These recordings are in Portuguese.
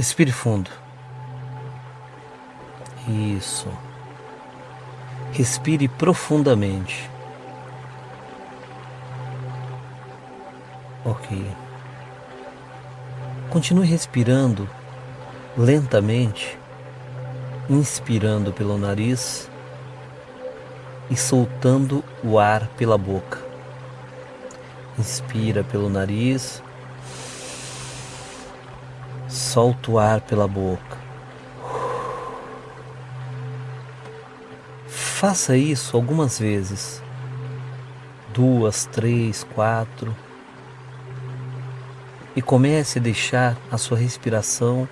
Respire fundo. Isso. Respire profundamente. Ok. Continue respirando lentamente, inspirando pelo nariz e soltando o ar pela boca. Inspira pelo nariz, solta o ar pela boca. Faça isso algumas vezes. Duas, três, quatro. E comece a deixar a sua respiração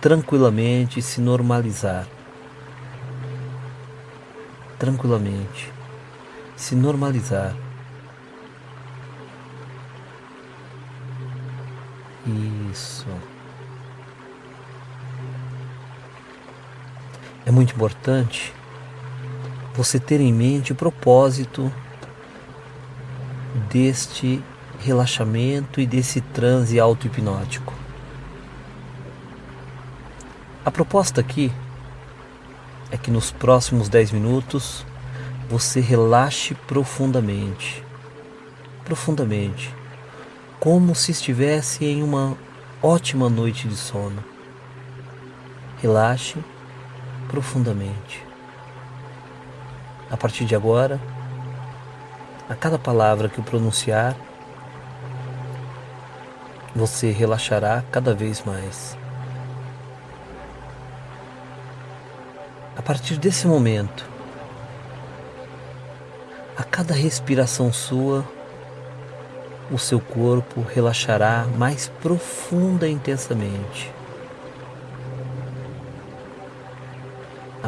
tranquilamente se normalizar. Tranquilamente se normalizar. Isso. É muito importante você ter em mente o propósito deste relaxamento e desse transe auto-hipnótico. A proposta aqui é que nos próximos 10 minutos você relaxe profundamente. Profundamente. Como se estivesse em uma ótima noite de sono. Relaxe profundamente. A partir de agora, a cada palavra que eu pronunciar, você relaxará cada vez mais. A partir desse momento, a cada respiração sua, o seu corpo relaxará mais profunda e intensamente.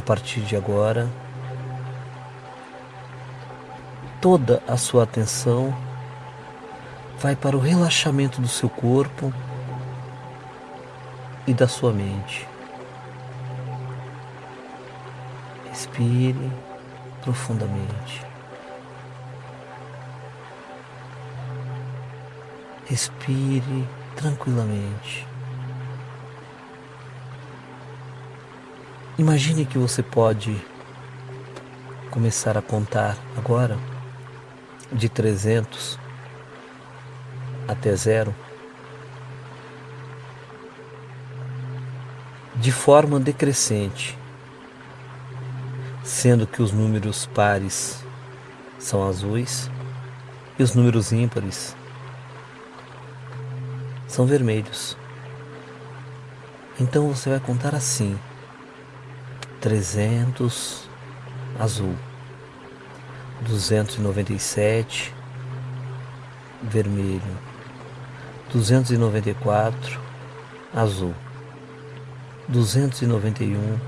Partir de agora, toda a sua atenção vai para o relaxamento do seu corpo e da sua mente. Respire profundamente. Respire tranquilamente. Imagine que você pode começar a contar agora de 300 até zero, de forma decrescente, sendo que os números pares são azuis e os números ímpares são vermelhos. Então você vai contar assim: 300 azul, 297 vermelho, 294 azul, 291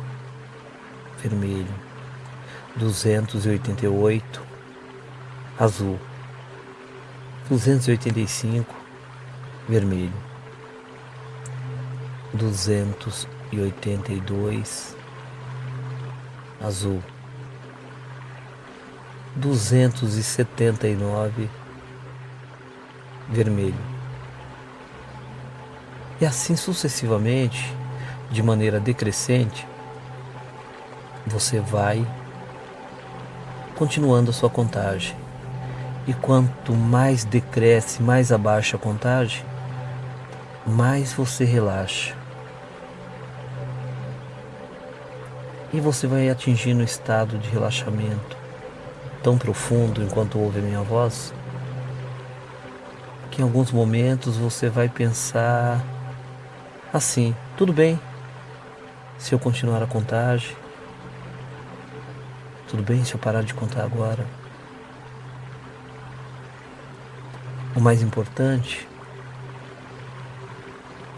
vermelho, 288 azul, 285 vermelho, 282 azul, 279 vermelho. E assim sucessivamente, de maneira decrescente, você vai continuando a sua contagem. E quanto mais decresce, mais abaixa a contagem, mais você relaxa. E você vai atingindo um estado de relaxamento tão profundo enquanto ouve a minha voz, que em alguns momentos você vai pensar assim: tudo bem se eu continuar a contagem, tudo bem se eu parar de contar agora. O mais importante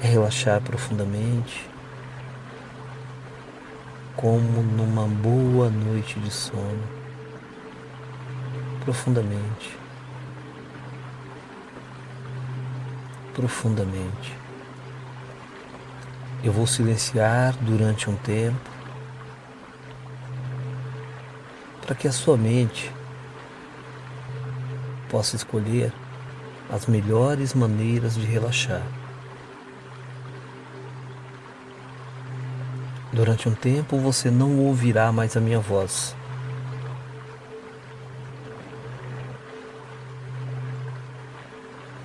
é relaxar profundamente, como numa boa noite de sono, profundamente, profundamente. Eu vou silenciar durante um tempo para que a sua mente possa escolher as melhores maneiras de relaxar. Durante um tempo você não ouvirá mais a minha voz.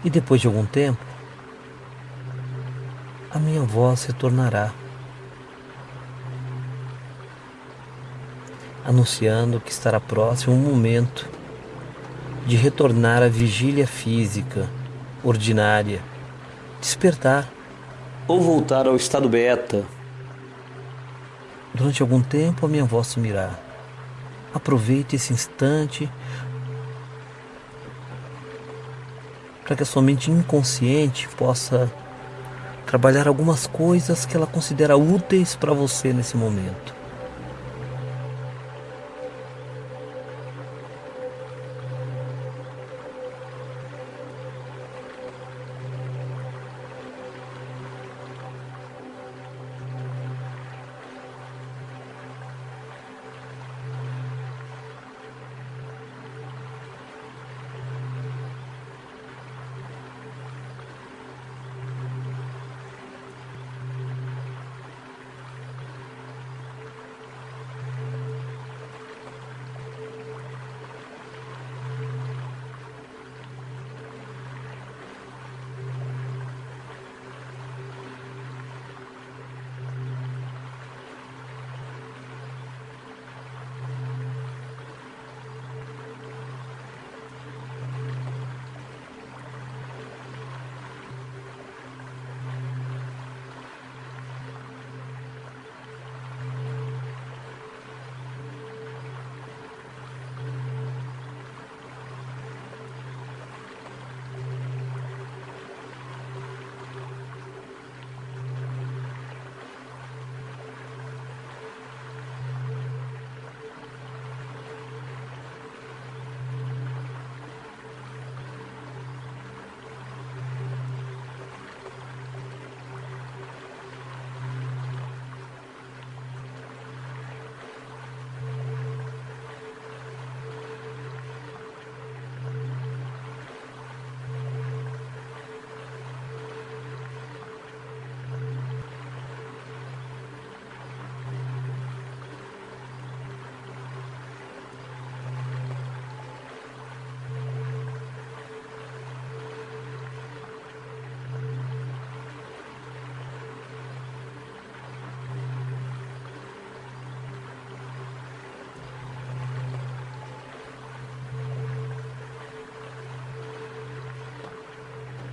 E depois de algum tempo, a minha voz retornará, anunciando que estará próximo o momento de retornar à vigília física ordinária, despertar ou voltar ao estado beta. Durante algum tempo a minha voz sumirá. Aproveite esse instante para que a sua mente inconsciente possa trabalhar algumas coisas que ela considera úteis para você nesse momento.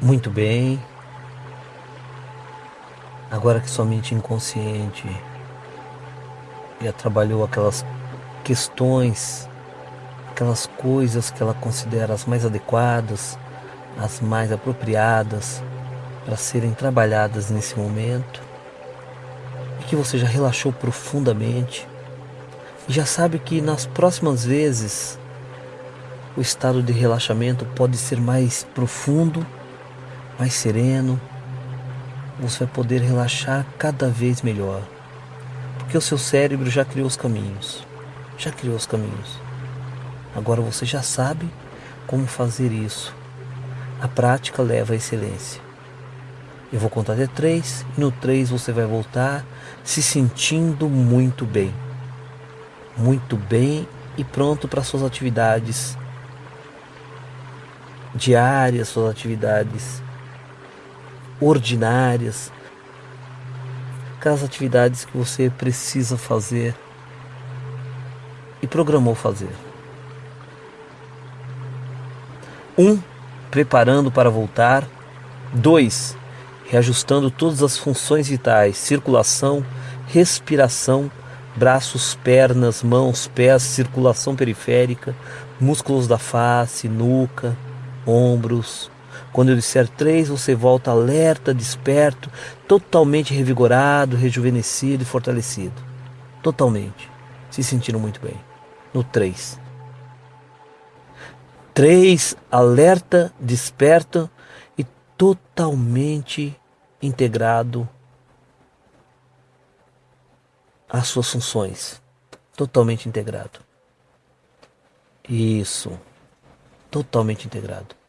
Muito bem. Agora que sua mente inconsciente já trabalhou aquelas questões, aquelas coisas que ela considera as mais adequadas, as mais apropriadas para serem trabalhadas nesse momento, e que você já relaxou profundamente e já sabe que nas próximas vezes o estado de relaxamento pode ser mais profundo mais sereno, você vai poder relaxar cada vez melhor. Porque o seu cérebro já criou os caminhos. Já criou os caminhos. Agora você já sabe como fazer isso. A prática leva à excelência. Eu vou contar até três e no três você vai voltar se sentindo muito bem. Muito bem e pronto para suas atividades diárias, suas atividades ordinárias, aquelas atividades que você precisa fazer e programou fazer. Um, preparando para voltar. Dois, reajustando todas as funções vitais, circulação, respiração, braços, pernas, mãos, pés, circulação periférica, músculos da face, nuca, ombros, quando eu disser três, você volta alerta, desperto, totalmente revigorado, rejuvenescido e fortalecido. Totalmente. Se sentindo muito bem. No três. Três, alerta, desperto e totalmente integrado às suas funções. Totalmente integrado. Isso. Totalmente integrado.